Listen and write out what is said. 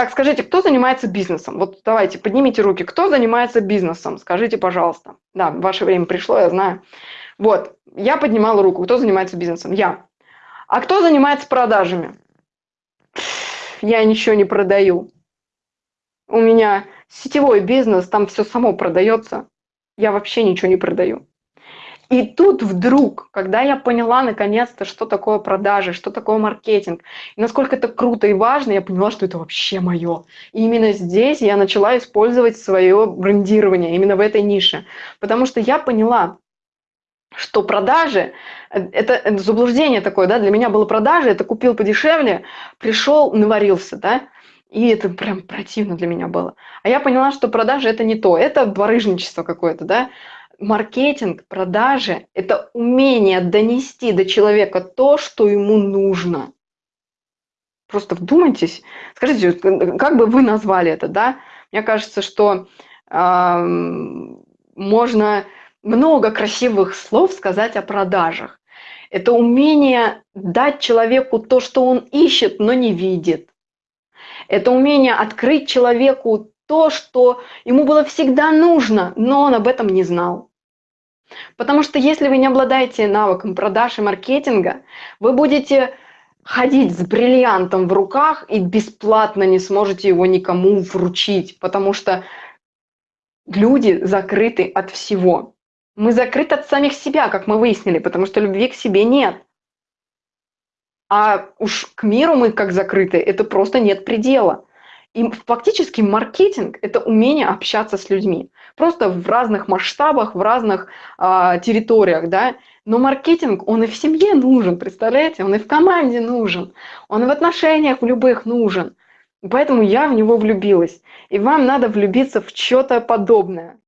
Так, скажите, кто занимается бизнесом? Вот давайте, поднимите руки. Кто занимается бизнесом? Скажите, пожалуйста. Да, ваше время пришло, я знаю. Вот, я поднимала руку. Кто занимается бизнесом? Я. А кто занимается продажами? Я ничего не продаю. У меня сетевой бизнес, там все само продается. Я вообще ничего не продаю. И тут вдруг, когда я поняла наконец-то, что такое продажи, что такое маркетинг, и насколько это круто и важно, я поняла, что это вообще мое. И именно здесь я начала использовать свое брендирование, именно в этой нише. Потому что я поняла, что продажи, это, это заблуждение такое, да, для меня было продажи, это купил подешевле, пришел, наварился, да, и это прям противно для меня было. А я поняла, что продажи это не то, это барыжничество какое-то, да, маркетинг, продажи – это умение донести до человека то, что ему нужно. Просто вдумайтесь. Скажите, как бы вы назвали это, да? Мне кажется, что э, можно много красивых слов сказать о продажах. Это умение дать человеку то, что он ищет, но не видит. Это умение открыть человеку то, что ему было всегда нужно, но он об этом не знал. Потому что если вы не обладаете навыком продаж и маркетинга, вы будете ходить с бриллиантом в руках и бесплатно не сможете его никому вручить, потому что люди закрыты от всего. Мы закрыты от самих себя, как мы выяснили, потому что любви к себе нет. А уж к миру мы как закрыты, это просто нет предела. И фактически маркетинг – это умение общаться с людьми. Просто в разных масштабах, в разных э, территориях, да. Но маркетинг, он и в семье нужен, представляете? Он и в команде нужен, он и в отношениях в любых нужен. Поэтому я в него влюбилась. И вам надо влюбиться в что-то подобное.